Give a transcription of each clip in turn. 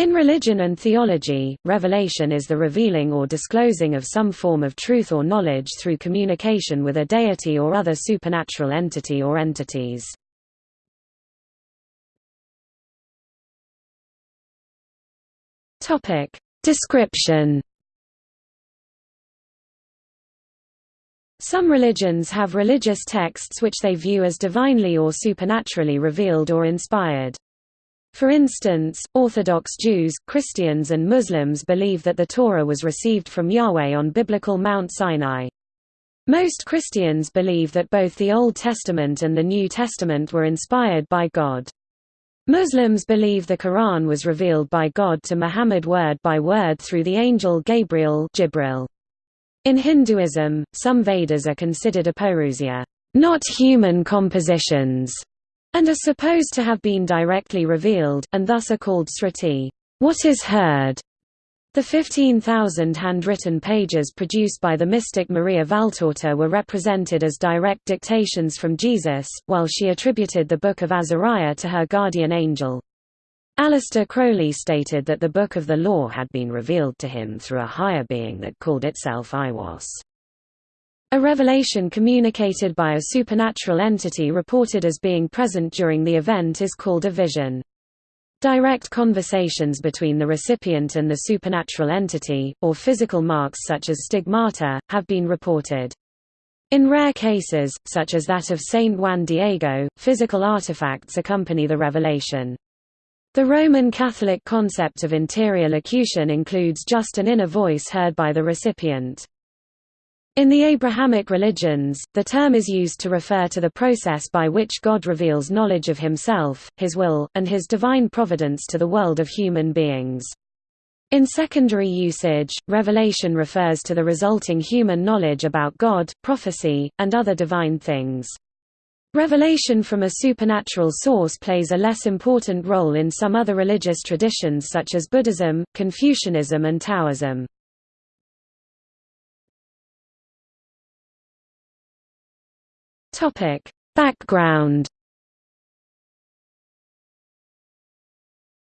In religion and theology, revelation is the revealing or disclosing of some form of truth or knowledge through communication with a deity or other supernatural entity or entities. Topic: Description. Some religions have religious texts which they view as divinely or supernaturally revealed or inspired. For instance, Orthodox Jews, Christians and Muslims believe that the Torah was received from Yahweh on biblical Mount Sinai. Most Christians believe that both the Old Testament and the New Testament were inspired by God. Muslims believe the Quran was revealed by God to Muhammad word by word through the angel Gabriel Jibril. In Hinduism, some Vedas are considered apaurusya, not human compositions, and are supposed to have been directly revealed, and thus are called Sruti, what is heard. The 15,000 handwritten pages produced by the mystic Maria Valtorta were represented as direct dictations from Jesus, while she attributed the Book of Azariah to her guardian angel. Aleister Crowley stated that the Book of the Law had been revealed to him through a higher being that called itself Aiwass. A revelation communicated by a supernatural entity reported as being present during the event is called a vision. Direct conversations between the recipient and the supernatural entity, or physical marks such as stigmata, have been reported. In rare cases, such as that of Saint Juan Diego, physical artifacts accompany the revelation. The Roman Catholic concept of interior locution includes just an inner voice heard by the recipient. In the Abrahamic religions, the term is used to refer to the process by which God reveals knowledge of himself, his will, and his divine providence to the world of human beings. In secondary usage, revelation refers to the resulting human knowledge about God, prophecy, and other divine things. Revelation from a supernatural source plays a less important role in some other religious traditions such as Buddhism, Confucianism and Taoism. Topic: Background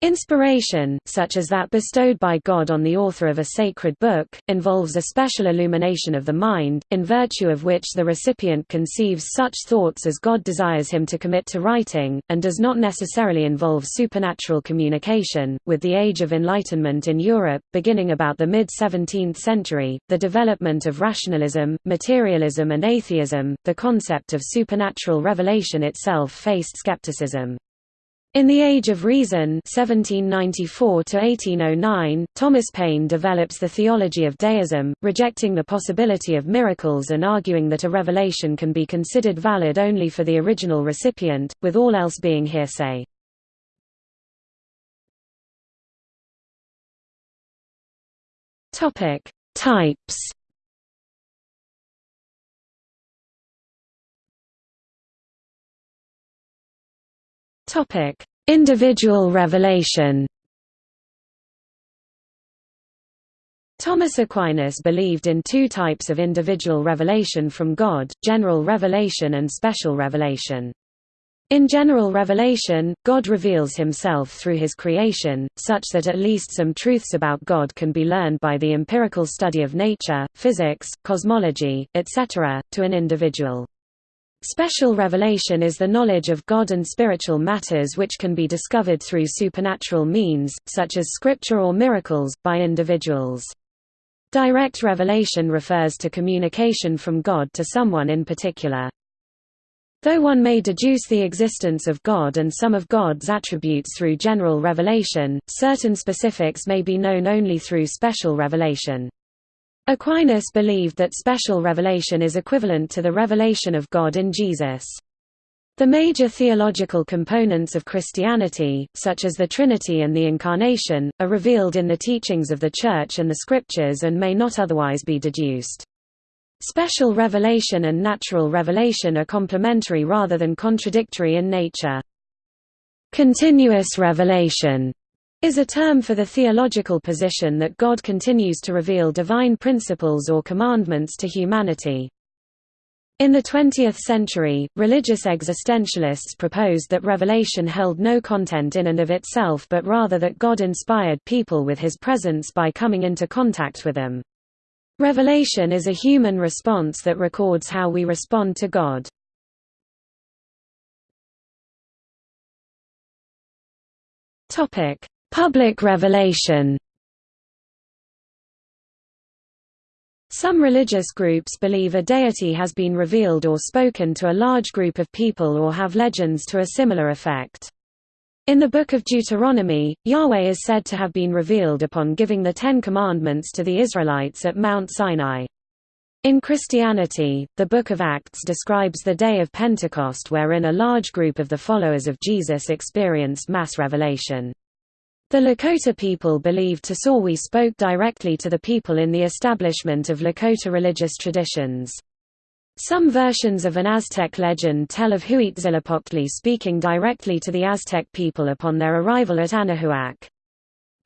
Inspiration, such as that bestowed by God on the author of a sacred book, involves a special illumination of the mind, in virtue of which the recipient conceives such thoughts as God desires him to commit to writing, and does not necessarily involve supernatural communication. With the Age of Enlightenment in Europe, beginning about the mid 17th century, the development of rationalism, materialism, and atheism, the concept of supernatural revelation itself faced skepticism. In The Age of Reason 1794 Thomas Paine develops the theology of deism, rejecting the possibility of miracles and arguing that a revelation can be considered valid only for the original recipient, with all else being hearsay. Types Topic: Individual revelation. Thomas Aquinas believed in two types of individual revelation from God, general revelation and special revelation. In general revelation, God reveals himself through his creation, such that at least some truths about God can be learned by the empirical study of nature, physics, cosmology, etc., to an individual. Special revelation is the knowledge of God and spiritual matters which can be discovered through supernatural means, such as scripture or miracles, by individuals. Direct revelation refers to communication from God to someone in particular. Though one may deduce the existence of God and some of God's attributes through general revelation, certain specifics may be known only through special revelation. Aquinas believed that special revelation is equivalent to the revelation of God in Jesus. The major theological components of Christianity, such as the Trinity and the Incarnation, are revealed in the teachings of the Church and the Scriptures and may not otherwise be deduced. Special revelation and natural revelation are complementary rather than contradictory in nature. Continuous revelation is a term for the theological position that God continues to reveal divine principles or commandments to humanity. In the 20th century, religious existentialists proposed that revelation held no content in and of itself but rather that God inspired people with his presence by coming into contact with them. Revelation is a human response that records how we respond to God. Public revelation Some religious groups believe a deity has been revealed or spoken to a large group of people or have legends to a similar effect. In the Book of Deuteronomy, Yahweh is said to have been revealed upon giving the Ten Commandments to the Israelites at Mount Sinai. In Christianity, the Book of Acts describes the day of Pentecost wherein a large group of the followers of Jesus experienced mass revelation. The Lakota people believed Tosawi spoke directly to the people in the establishment of Lakota religious traditions. Some versions of an Aztec legend tell of Huitzilopochtli speaking directly to the Aztec people upon their arrival at Anahuac.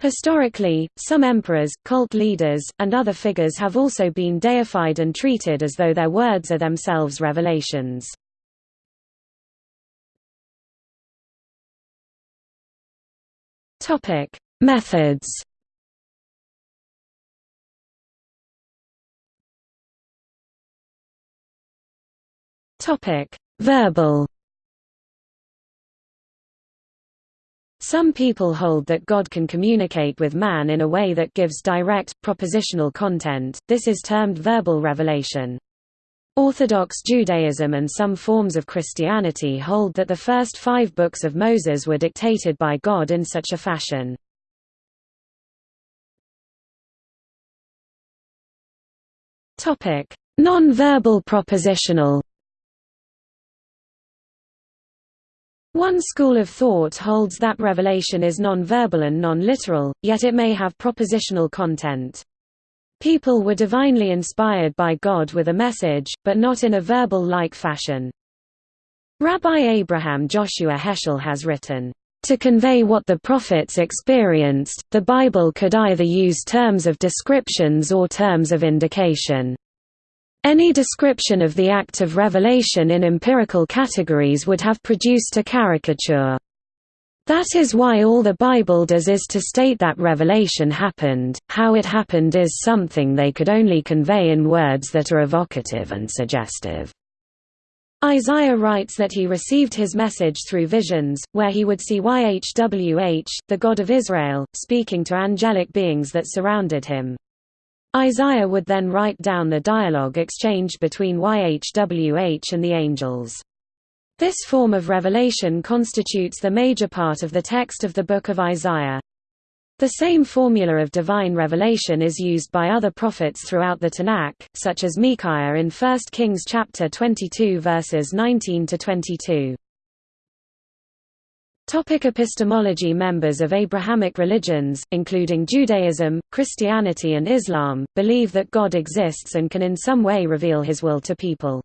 Historically, some emperors, cult leaders, and other figures have also been deified and treated as though their words are themselves revelations. Topic: Methods. Topic: Verbal. Some people hold that God can communicate with man in a way that gives direct, propositional content, this is termed verbal revelation. Orthodox Judaism and some forms of Christianity hold that the first five books of Moses were dictated by God in such a fashion. Non-verbal propositional One school of thought holds that revelation is non-verbal and non-literal, yet it may have propositional content. People were divinely inspired by God with a message, but not in a verbal-like fashion. Rabbi Abraham Joshua Heschel has written, to convey what the prophets experienced, the Bible could either use terms of descriptions or terms of indication. Any description of the act of revelation in empirical categories would have produced a caricature. That is why all the Bible does is to state that revelation happened, how it happened is something they could only convey in words that are evocative and suggestive. Isaiah writes that he received his message through visions, where he would see YHWH, the God of Israel, speaking to angelic beings that surrounded him. Isaiah would then write down the dialogue exchanged between YHWH and the angels. This form of revelation constitutes the major part of the text of the Book of Isaiah. The same formula of divine revelation is used by other prophets throughout the Tanakh, such as Micaiah in 1 Kings chapter 22 verses 19 to 22. Topic epistemology Members of Abrahamic religions, including Judaism, Christianity and Islam, believe that God exists and can in some way reveal his will to people.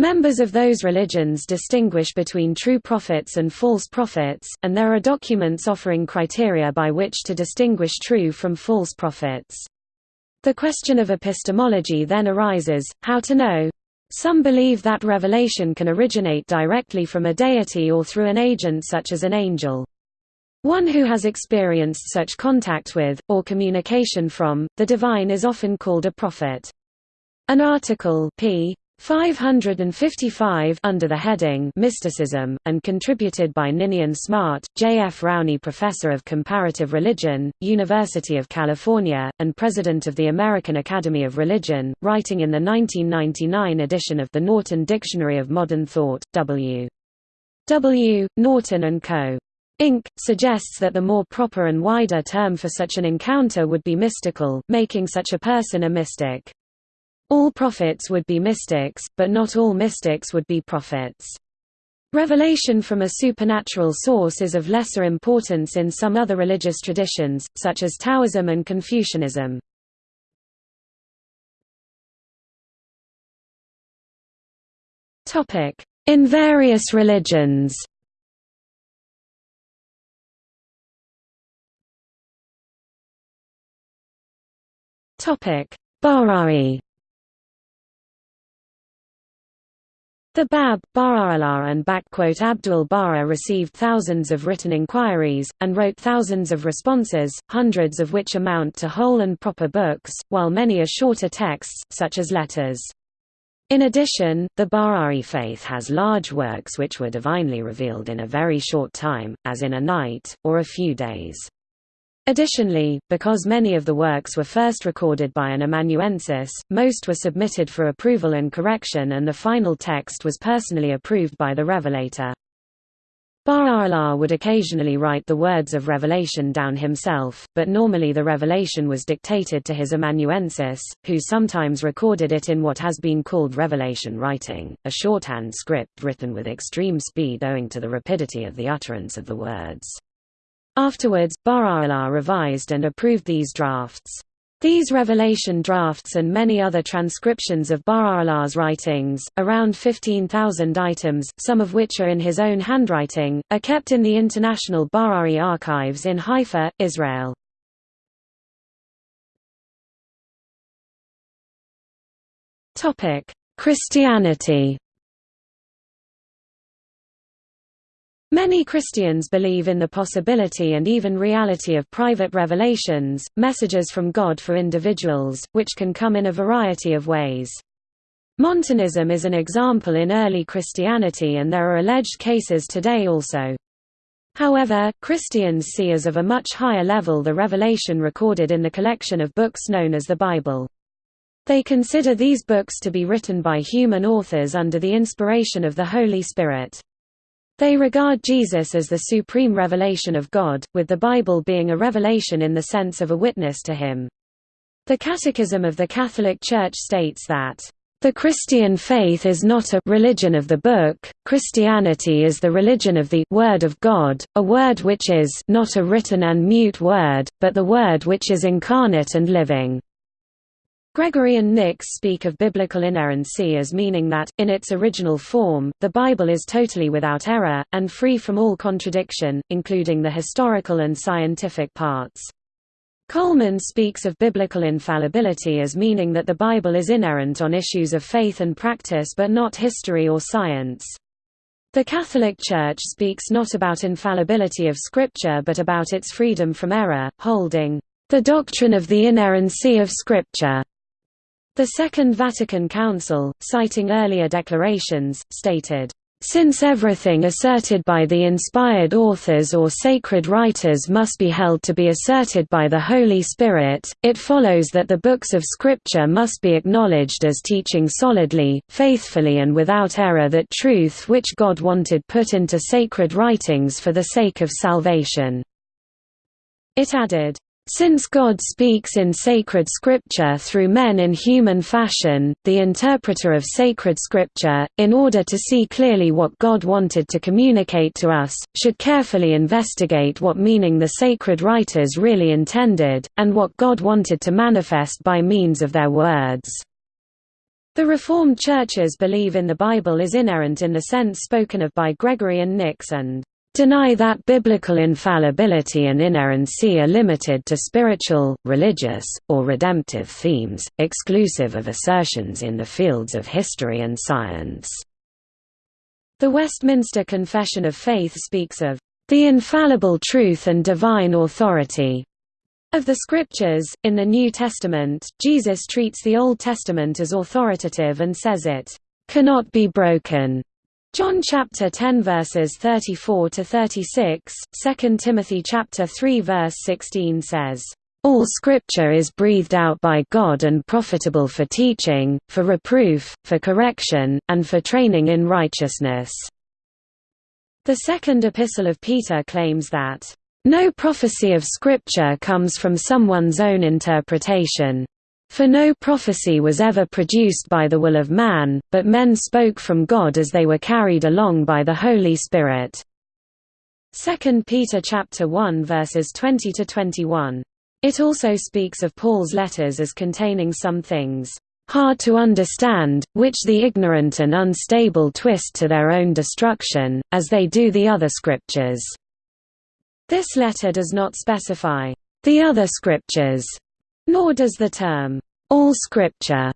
Members of those religions distinguish between true prophets and false prophets, and there are documents offering criteria by which to distinguish true from false prophets. The question of epistemology then arises, how to know? Some believe that revelation can originate directly from a deity or through an agent such as an angel. One who has experienced such contact with, or communication from, the divine is often called a prophet. An article p. 555 under the heading Mysticism, and contributed by Ninian Smart, J. F. Rowny Professor of Comparative Religion, University of California, and President of the American Academy of Religion, writing in the 1999 edition of the Norton Dictionary of Modern Thought, W. W. Norton and Co. Inc., suggests that the more proper and wider term for such an encounter would be mystical, making such a person a mystic. All prophets would be mystics, but not all mystics would be prophets. Revelation from a supernatural source is of lesser importance in some other religious traditions, such as Taoism and Confucianism. In various religions Bahá'í The Bab, Baha'u'llah and Abdul Baha received thousands of written inquiries, and wrote thousands of responses, hundreds of which amount to whole and proper books, while many are shorter texts, such as letters. In addition, the Baha'i faith has large works which were divinely revealed in a very short time, as in a night, or a few days. Additionally, because many of the works were first recorded by an amanuensis, most were submitted for approval and correction and the final text was personally approved by the revelator. Baha'u'llah would occasionally write the words of revelation down himself, but normally the revelation was dictated to his amanuensis, who sometimes recorded it in what has been called revelation writing, a shorthand script written with extreme speed owing to the rapidity of the utterance of the words. Afterwards, Baha'u'llah revised and approved these drafts. These revelation drafts and many other transcriptions of Baha'u'llah's writings, around 15,000 items, some of which are in his own handwriting, are kept in the International Baha'i Archives in Haifa, Israel. Christianity Many Christians believe in the possibility and even reality of private revelations, messages from God for individuals, which can come in a variety of ways. Montanism is an example in early Christianity and there are alleged cases today also. However, Christians see as of a much higher level the revelation recorded in the collection of books known as the Bible. They consider these books to be written by human authors under the inspiration of the Holy Spirit. They regard Jesus as the supreme revelation of God, with the Bible being a revelation in the sense of a witness to him. The Catechism of the Catholic Church states that, "...the Christian faith is not a religion of the book, Christianity is the religion of the Word of God, a word which is not a written and mute word, but the word which is incarnate and living." Gregory and Nix speak of biblical inerrancy as meaning that, in its original form, the Bible is totally without error, and free from all contradiction, including the historical and scientific parts. Coleman speaks of biblical infallibility as meaning that the Bible is inerrant on issues of faith and practice but not history or science. The Catholic Church speaks not about infallibility of Scripture but about its freedom from error, holding, "...the doctrine of the inerrancy of Scripture." The Second Vatican Council, citing earlier declarations, stated, since everything asserted by the inspired authors or sacred writers must be held to be asserted by the Holy Spirit, it follows that the books of Scripture must be acknowledged as teaching solidly, faithfully and without error that truth which God wanted put into sacred writings for the sake of salvation." It added, since God speaks in sacred scripture through men in human fashion, the interpreter of sacred scripture, in order to see clearly what God wanted to communicate to us, should carefully investigate what meaning the sacred writers really intended, and what God wanted to manifest by means of their words. The Reformed churches believe in the Bible is inerrant in the sense spoken of by Gregory and Nix and deny that biblical infallibility and inerrancy are limited to spiritual, religious, or redemptive themes, exclusive of assertions in the fields of history and science. The Westminster Confession of Faith speaks of the infallible truth and divine authority of the Scriptures. In the New Testament, Jesus treats the Old Testament as authoritative and says it cannot be broken John chapter 10 verses 34 to 36, 2 Timothy chapter 3 verse 16 says, all scripture is breathed out by God and profitable for teaching, for reproof, for correction, and for training in righteousness. The second epistle of Peter claims that, No prophecy of Scripture comes from someone's own interpretation. For no prophecy was ever produced by the will of man, but men spoke from God as they were carried along by the Holy Spirit. 2 Peter chapter 1 verses 20 to 21. It also speaks of Paul's letters as containing some things hard to understand, which the ignorant and unstable twist to their own destruction, as they do the other scriptures. This letter does not specify the other scriptures nor does the term, all scripture,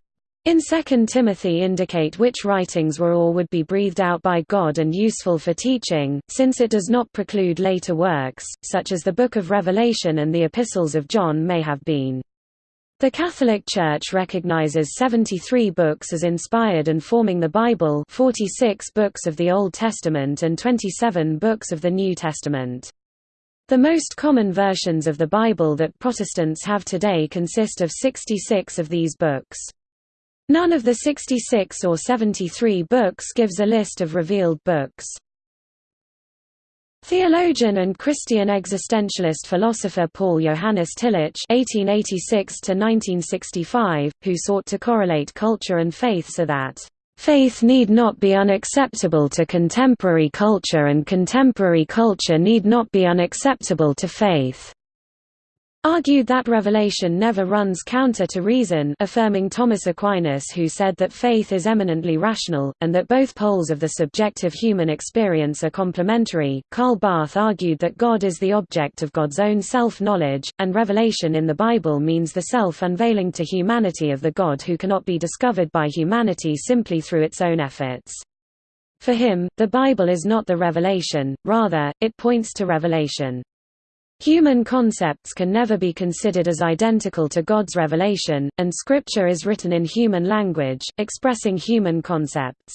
in 2 Timothy indicate which writings were or would be breathed out by God and useful for teaching, since it does not preclude later works, such as the Book of Revelation and the Epistles of John may have been. The Catholic Church recognizes 73 books as inspired and forming the Bible 46 books of the Old Testament and 27 books of the New Testament. The most common versions of the Bible that Protestants have today consist of 66 of these books. None of the 66 or 73 books gives a list of revealed books. Theologian and Christian existentialist philosopher Paul Johannes Tillich (1886–1965), who sought to correlate culture and faith so that faith need not be unacceptable to contemporary culture and contemporary culture need not be unacceptable to faith argued that revelation never runs counter to reason affirming Thomas Aquinas who said that faith is eminently rational, and that both poles of the subjective human experience are complementary. Karl Barth argued that God is the object of God's own self-knowledge, and revelation in the Bible means the self-unveiling to humanity of the God who cannot be discovered by humanity simply through its own efforts. For him, the Bible is not the revelation, rather, it points to revelation. Human concepts can never be considered as identical to God's revelation, and Scripture is written in human language, expressing human concepts.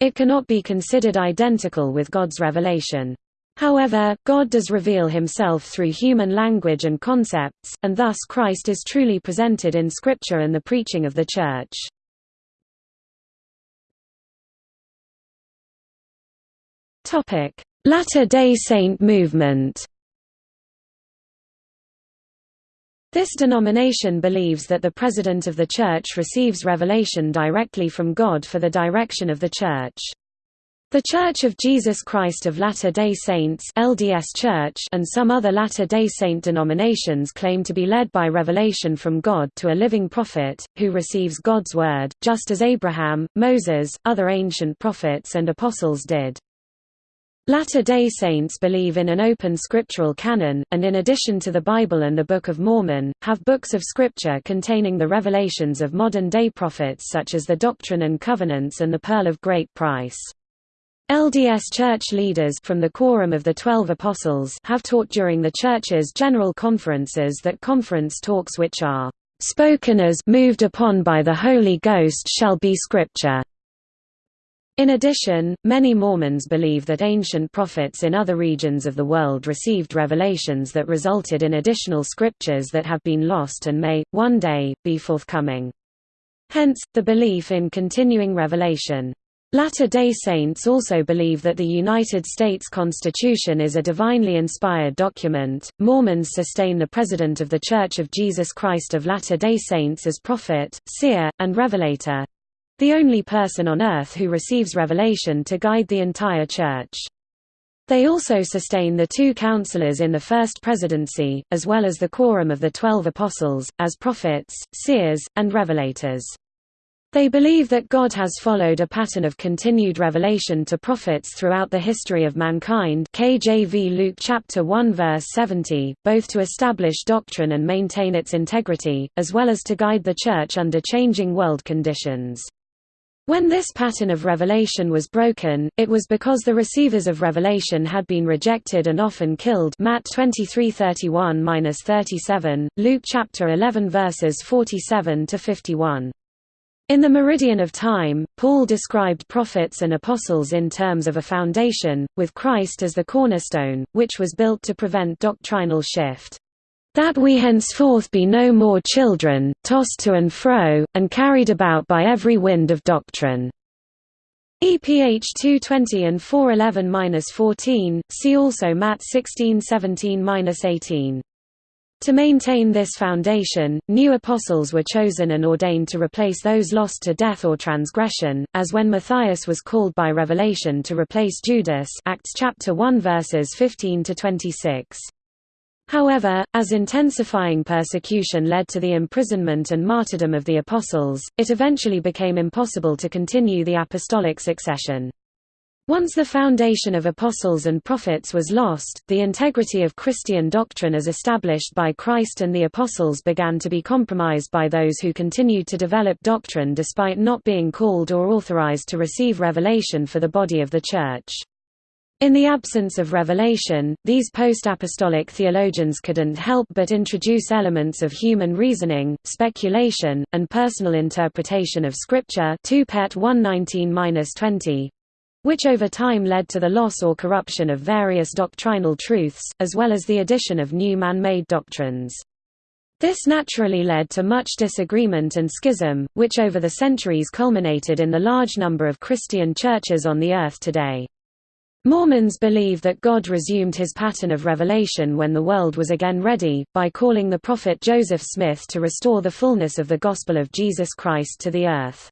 It cannot be considered identical with God's revelation. However, God does reveal himself through human language and concepts, and thus Christ is truly presented in Scripture and the preaching of the Church. Latter-day Saint movement This denomination believes that the President of the Church receives revelation directly from God for the direction of the Church. The Church of Jesus Christ of Latter-day Saints LDS Church and some other Latter-day Saint denominations claim to be led by revelation from God to a living prophet, who receives God's word, just as Abraham, Moses, other ancient prophets and apostles did. Latter-day Saints believe in an open scriptural canon, and in addition to the Bible and the Book of Mormon, have books of scripture containing the revelations of modern-day prophets such as the Doctrine and Covenants and the Pearl of Great Price. LDS church leaders from the Quorum of the Twelve Apostles have taught during the Church's general conferences that conference talks which are spoken as moved upon by the Holy Ghost shall be scripture. In addition, many Mormons believe that ancient prophets in other regions of the world received revelations that resulted in additional scriptures that have been lost and may, one day, be forthcoming. Hence, the belief in continuing revelation. Latter-day Saints also believe that the United States Constitution is a divinely inspired document. Mormons sustain the President of The Church of Jesus Christ of Latter-day Saints as prophet, seer, and revelator, the only person on earth who receives revelation to guide the entire Church. They also sustain the two counselors in the First Presidency, as well as the quorum of the Twelve Apostles, as prophets, seers, and revelators. They believe that God has followed a pattern of continued revelation to prophets throughout the history of mankind KJV Luke chapter 1 verse 70, both to establish doctrine and maintain its integrity, as well as to guide the Church under changing world conditions. When this pattern of revelation was broken, it was because the receivers of revelation had been rejected and often killed Matt 23:31-37, Luke chapter 11 verses 47 to 51. In the Meridian of Time, Paul described prophets and apostles in terms of a foundation, with Christ as the cornerstone, which was built to prevent doctrinal shift that we henceforth be no more children, tossed to and fro, and carried about by every wind of doctrine." EPH 220 and 411-14, see also Matt 1617-18. To maintain this foundation, new apostles were chosen and ordained to replace those lost to death or transgression, as when Matthias was called by revelation to replace Judas Acts chapter 1 verses 15 to 26. However, as intensifying persecution led to the imprisonment and martyrdom of the apostles, it eventually became impossible to continue the apostolic succession. Once the foundation of apostles and prophets was lost, the integrity of Christian doctrine as established by Christ and the apostles began to be compromised by those who continued to develop doctrine despite not being called or authorized to receive revelation for the body of the Church. In the absence of revelation, these post-apostolic theologians couldn't help but introduce elements of human reasoning, speculation, and personal interpretation of Scripture 2 Pet 119-20, which over time led to the loss or corruption of various doctrinal truths, as well as the addition of new man-made doctrines. This naturally led to much disagreement and schism, which over the centuries culminated in the large number of Christian churches on the earth today. Mormons believe that God resumed his pattern of revelation when the world was again ready, by calling the prophet Joseph Smith to restore the fullness of the gospel of Jesus Christ to the earth.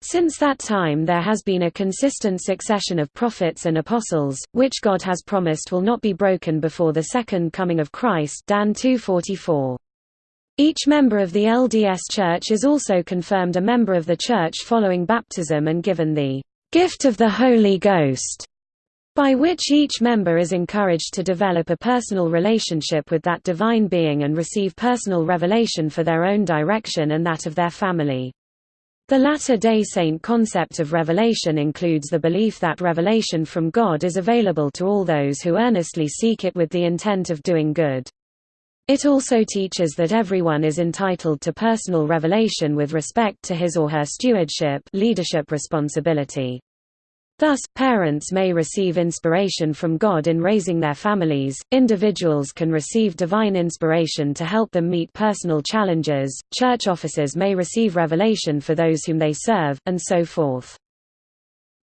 Since that time there has been a consistent succession of prophets and apostles, which God has promised will not be broken before the second coming of Christ Dan 244. Each member of the LDS Church is also confirmed a member of the Church following baptism and given the gift of the Holy Ghost, by which each member is encouraged to develop a personal relationship with that divine being and receive personal revelation for their own direction and that of their family. The Latter-day Saint concept of revelation includes the belief that revelation from God is available to all those who earnestly seek it with the intent of doing good. It also teaches that everyone is entitled to personal revelation with respect to his or her stewardship leadership responsibility. Thus, parents may receive inspiration from God in raising their families, individuals can receive divine inspiration to help them meet personal challenges, church officers may receive revelation for those whom they serve, and so forth.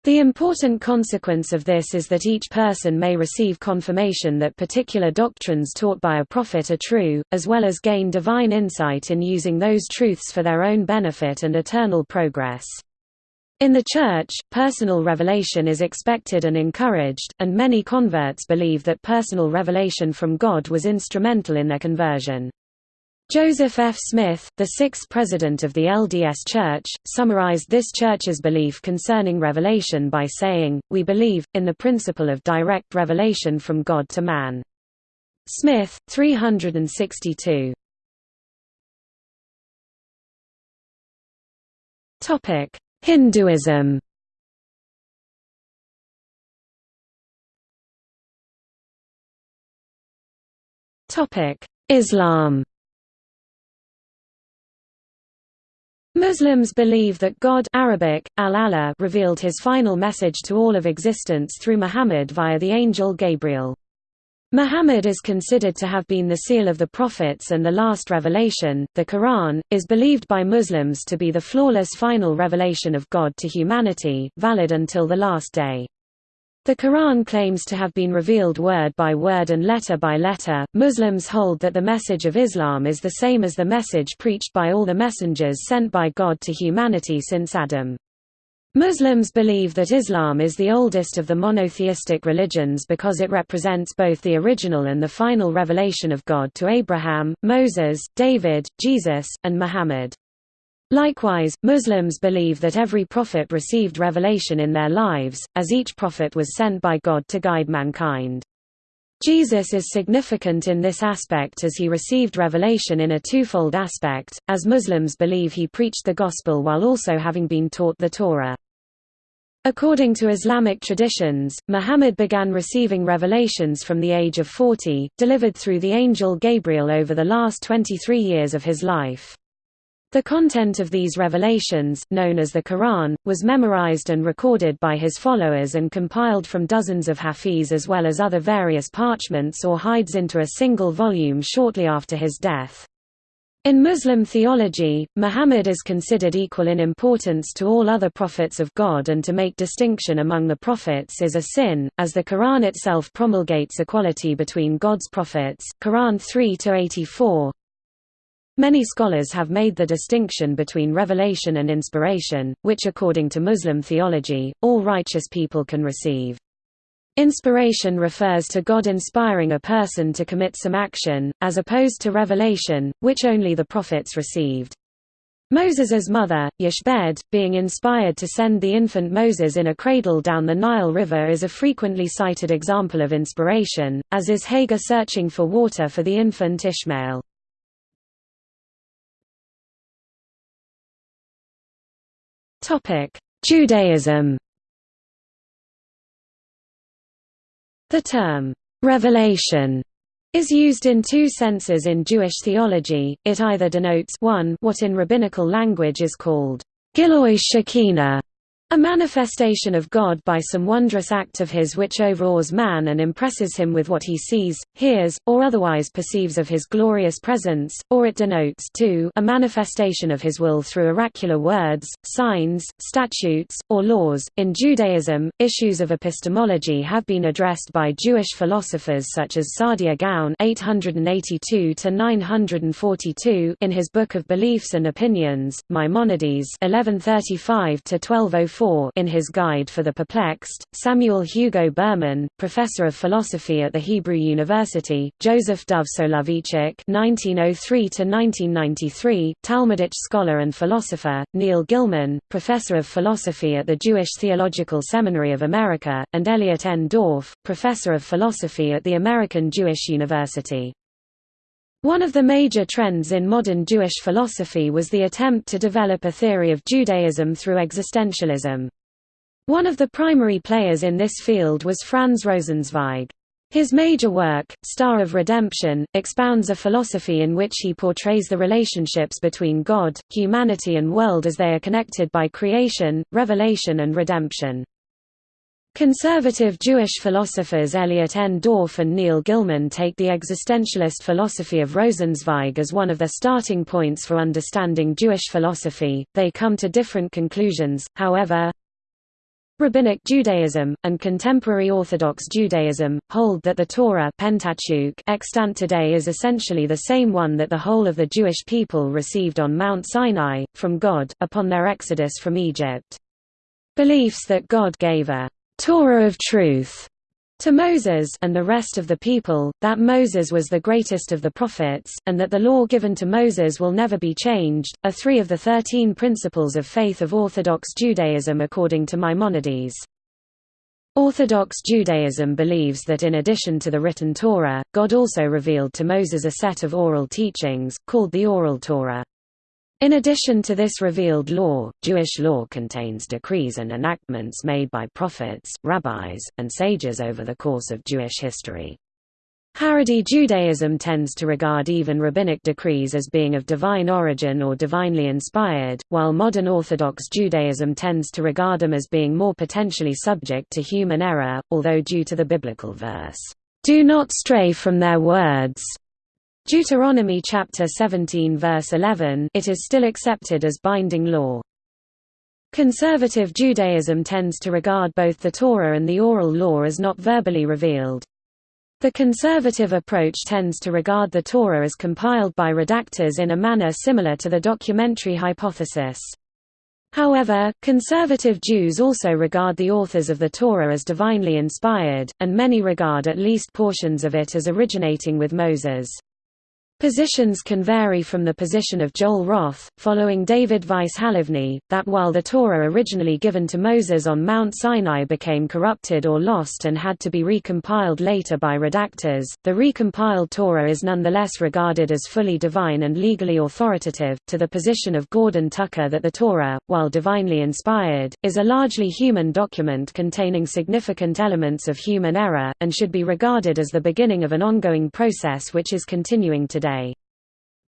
The important consequence of this is that each person may receive confirmation that particular doctrines taught by a prophet are true, as well as gain divine insight in using those truths for their own benefit and eternal progress. In the Church, personal revelation is expected and encouraged, and many converts believe that personal revelation from God was instrumental in their conversion. Joseph F. Smith, the sixth president of the LDS Church, summarized this church's belief concerning revelation by saying, We believe, in the principle of direct revelation from God to man. Smith, 362. Topic Hinduism Islam Muslims believe that God Arabic, al revealed his final message to all of existence through Muhammad via the angel Gabriel. Muhammad is considered to have been the seal of the prophets and the last revelation. The Quran is believed by Muslims to be the flawless final revelation of God to humanity, valid until the last day. The Quran claims to have been revealed word by word and letter by letter. Muslims hold that the message of Islam is the same as the message preached by all the messengers sent by God to humanity since Adam. Muslims believe that Islam is the oldest of the monotheistic religions because it represents both the original and the final revelation of God to Abraham, Moses, David, Jesus, and Muhammad. Likewise, Muslims believe that every prophet received revelation in their lives, as each prophet was sent by God to guide mankind. Jesus is significant in this aspect as he received revelation in a twofold aspect, as Muslims believe he preached the Gospel while also having been taught the Torah. According to Islamic traditions, Muhammad began receiving revelations from the age of 40, delivered through the angel Gabriel over the last 23 years of his life. The content of these revelations, known as the Quran, was memorized and recorded by his followers and compiled from dozens of hafiz as well as other various parchments or hides into a single volume shortly after his death. In Muslim theology, Muhammad is considered equal in importance to all other prophets of God and to make distinction among the prophets is a sin, as the Quran itself promulgates equality between God's prophets Quran 3-84. Many scholars have made the distinction between revelation and inspiration, which according to Muslim theology, all righteous people can receive. Inspiration refers to God inspiring a person to commit some action, as opposed to revelation, which only the prophets received. Moses's mother, Jochebed, being inspired to send the infant Moses in a cradle down the Nile River is a frequently cited example of inspiration, as is Hagar searching for water for the infant Ishmael. Judaism The term, "'revelation' is used in two senses in Jewish theology, it either denotes 1 what in rabbinical language is called Gilui Shekinah, a manifestation of God by some wondrous act of his which overawes man and impresses him with what he sees, hears, or otherwise perceives of his glorious presence, or it denotes too, a manifestation of his will through oracular words, signs, statutes, or laws. In Judaism, issues of epistemology have been addressed by Jewish philosophers such as Saadia Gaon (882–942) in his Book of Beliefs and Opinions, Maimonides (1135–1204). In his Guide for the Perplexed, Samuel Hugo Bergmann, professor of philosophy at the Hebrew University, Joseph Dov Soloveitchik (1903–1993), Talmudic scholar and philosopher, Neil Gillman, professor of philosophy at the Jewish Theological Seminary of America, and Elliot N. Dorff, professor of philosophy at the American Jewish University. One of the major trends in modern Jewish philosophy was the attempt to develop a theory of Judaism through existentialism. One of the primary players in this field was Franz Rosenzweig. His major work, Star of Redemption, expounds a philosophy in which he portrays the relationships between God, humanity and world as they are connected by creation, revelation and redemption. Conservative Jewish philosophers Elliot N. Dorff and Neil Gillman take the existentialist philosophy of Rosenzweig as one of their starting points for understanding Jewish philosophy. They come to different conclusions, however. Rabbinic Judaism, and contemporary Orthodox Judaism, hold that the Torah Pentateuch extant today is essentially the same one that the whole of the Jewish people received on Mount Sinai, from God, upon their exodus from Egypt. Beliefs that God gave a Torah of truth to Moses and the rest of the people, that Moses was the greatest of the prophets, and that the law given to Moses will never be changed, are three of the thirteen principles of faith of Orthodox Judaism according to Maimonides. Orthodox Judaism believes that in addition to the written Torah, God also revealed to Moses a set of oral teachings, called the Oral Torah. In addition to this revealed law, Jewish law contains decrees and enactments made by prophets, rabbis, and sages over the course of Jewish history. Haredi Judaism tends to regard even rabbinic decrees as being of divine origin or divinely inspired, while modern Orthodox Judaism tends to regard them as being more potentially subject to human error, although due to the biblical verse, "'Do not stray from their words' Deuteronomy chapter 17 verse 11 it is still accepted as binding law. Conservative Judaism tends to regard both the Torah and the oral law as not verbally revealed. The conservative approach tends to regard the Torah as compiled by redactors in a manner similar to the documentary hypothesis. However, conservative Jews also regard the authors of the Torah as divinely inspired, and many regard at least portions of it as originating with Moses. Positions can vary from the position of Joel Roth, following David Weiss Halivni, that while the Torah originally given to Moses on Mount Sinai became corrupted or lost and had to be recompiled later by redactors, the recompiled Torah is nonetheless regarded as fully divine and legally authoritative, to the position of Gordon Tucker that the Torah, while divinely inspired, is a largely human document containing significant elements of human error, and should be regarded as the beginning of an ongoing process which is continuing today today.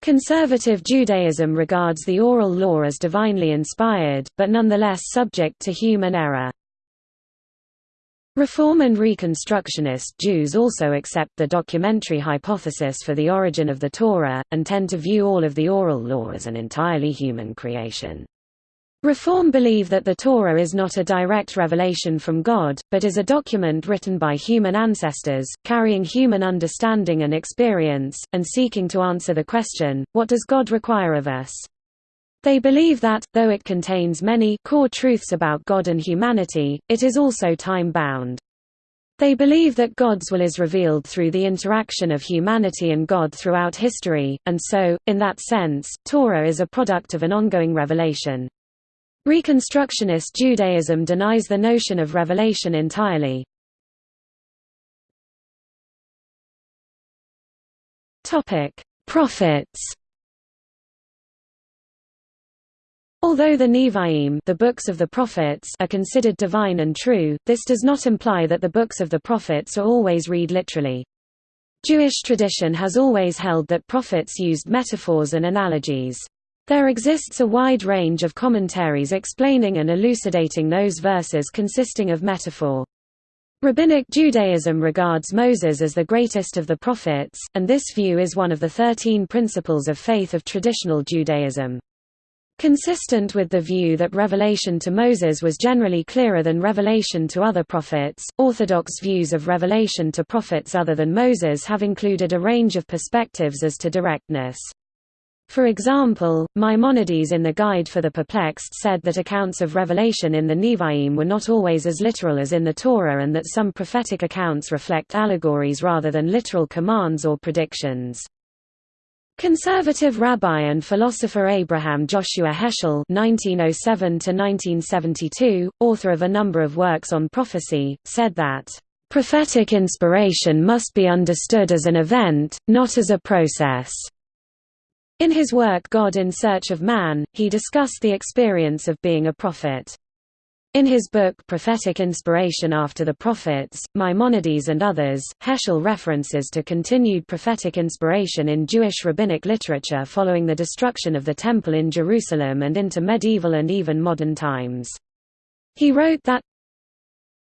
Conservative Judaism regards the oral law as divinely inspired, but nonetheless subject to human error. Reform and Reconstructionist Jews also accept the documentary hypothesis for the origin of the Torah, and tend to view all of the oral law as an entirely human creation. Reform believe that the Torah is not a direct revelation from God, but is a document written by human ancestors, carrying human understanding and experience, and seeking to answer the question, what does God require of us? They believe that, though it contains many core truths about God and humanity, it is also time-bound. They believe that God's will is revealed through the interaction of humanity and God throughout history, and so, in that sense, Torah is a product of an ongoing revelation. Reconstructionist Judaism denies the notion of revelation entirely. Prophets Although the Nevi'im the books of the prophets are considered divine and true, this does not imply that the books of the prophets are always read literally. Jewish tradition has always held that prophets used metaphors and analogies. There exists a wide range of commentaries explaining and elucidating those verses consisting of metaphor. Rabbinic Judaism regards Moses as the greatest of the prophets, and this view is one of the thirteen principles of faith of traditional Judaism. Consistent with the view that revelation to Moses was generally clearer than revelation to other prophets, Orthodox views of revelation to prophets other than Moses have included a range of perspectives as to directness. For example, Maimonides in the Guide for the Perplexed said that accounts of revelation in the Nevi'im were not always as literal as in the Torah and that some prophetic accounts reflect allegories rather than literal commands or predictions. Conservative rabbi and philosopher Abraham Joshua Heschel (1907–1972), author of a number of works on prophecy, said that prophetic inspiration must be understood as an event, not as a process. In his work God in Search of Man, he discussed the experience of being a prophet. In his book Prophetic Inspiration After the Prophets, Maimonides and Others, Heschel references to continued prophetic inspiration in Jewish rabbinic literature following the destruction of the Temple in Jerusalem and into medieval and even modern times. He wrote that,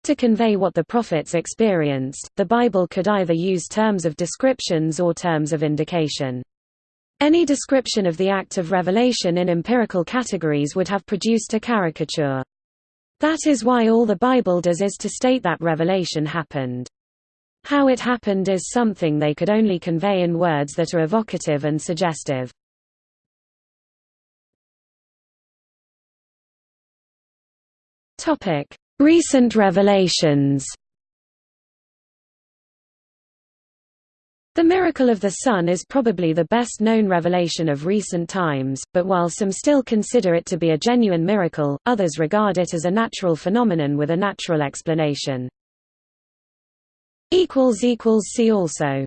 to convey what the prophets experienced, the Bible could either use terms of descriptions or terms of indication. Any description of the act of revelation in empirical categories would have produced a caricature. That is why all the Bible does is to state that revelation happened. How it happened is something they could only convey in words that are evocative and suggestive. Recent revelations The miracle of the sun is probably the best known revelation of recent times, but while some still consider it to be a genuine miracle, others regard it as a natural phenomenon with a natural explanation. See also